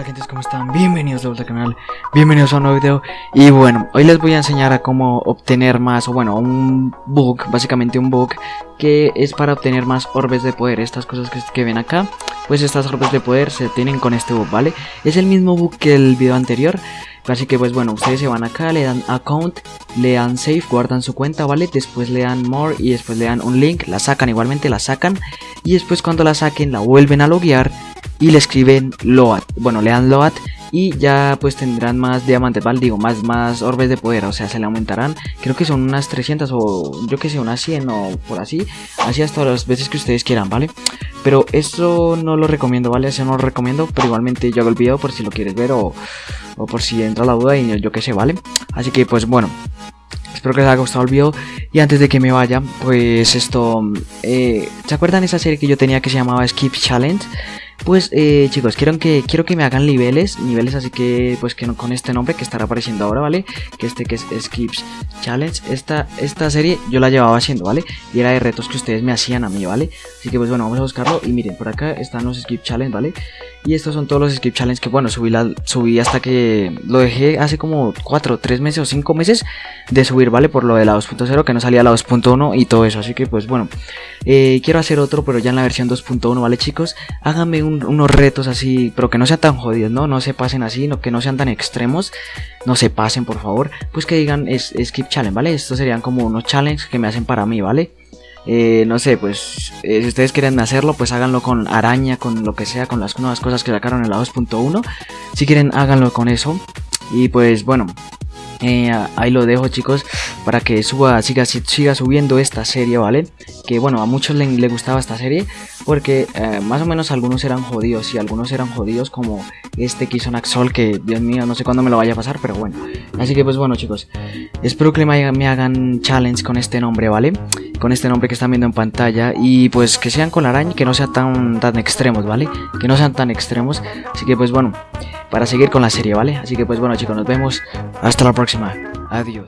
tal gente? ¿Cómo están? Bienvenidos de vuelta al canal, bienvenidos a un nuevo video Y bueno, hoy les voy a enseñar a cómo obtener más, o bueno, un bug, básicamente un bug Que es para obtener más orbes de poder, estas cosas que, ven acá Pues estas orbes de poder se tienen con este bug, ¿vale? Es el mismo bug que el video anterior Así que pues bueno, ustedes se van acá, le dan account, le dan save, guardan su cuenta, ¿vale? Después le dan more y después le dan un link, la sacan igualmente, la sacan Y después cuando la saquen la vuelven a loguear y le escriben load. Bueno, le dan load y ya pues tendrán más diamantes, ¿vale? Digo, más, más orbes de poder, o sea, se le aumentarán. Creo que son unas 300 o yo que sé, unas 100 o por así. Así hasta las veces que ustedes quieran, ¿vale? Pero eso no lo recomiendo, ¿vale? Eso no lo recomiendo, pero igualmente yo hago el video por si lo quieres ver o, o por si entra la duda y yo que sé, ¿vale? Así que pues bueno, Espero que les haya gustado el video Y antes de que me vaya, pues esto eh, ¿Se acuerdan esa serie que yo tenía que se llamaba Skip Challenge? Pues eh, chicos, quiero que, quiero que me hagan niveles, niveles así que pues que con este nombre que estará apareciendo ahora, ¿vale? Que este que es Skips Challenge, esta, esta serie yo la llevaba haciendo, ¿vale? Y era de retos que ustedes me hacían a mí, ¿vale? Así que pues bueno, vamos a buscarlo y miren, por acá están los Skip Challenge, ¿vale? Y estos son todos los Skip Challenge que bueno, subí, la, subí hasta que lo dejé hace como 4, 3 meses o 5 meses de subir, ¿vale? Por lo de la 2.0 que no salía la 2.1 y todo eso, así que pues bueno, eh, quiero hacer otro pero ya en la versión 2.1, ¿vale chicos? Háganme un unos retos así, pero que no sean tan jodidos, ¿no? No se pasen así, no, que no sean tan extremos, no se pasen, por favor. Pues que digan skip challenge, ¿vale? Estos serían como unos challenges que me hacen para mí, ¿vale? Eh, no sé, pues eh, si ustedes quieren hacerlo, pues háganlo con araña, con lo que sea, con las nuevas cosas que sacaron en la 2.1. Si quieren, háganlo con eso. Y pues bueno, ahí lo dejo chicos para que suba, siga, siga subiendo esta serie, ¿vale? Que bueno, a muchos les, gustaba esta serie porque eh, más o menos algunos eran jodidos y algunos eran jodidos como este Kisonaxol que Dios mío, no sé cuándo me lo vaya a pasar, pero bueno. Así que pues bueno chicos, espero que me, me hagan challenge con este nombre, ¿vale? Con este nombre que están viendo en pantalla y pues que sean con araña, que no sean tan, tan extremos, ¿vale? Que no sean tan extremos, así que pues bueno para seguir con la serie, ¿vale? Así que pues bueno chicos, nos vemos. Hasta la próxima. Adiós.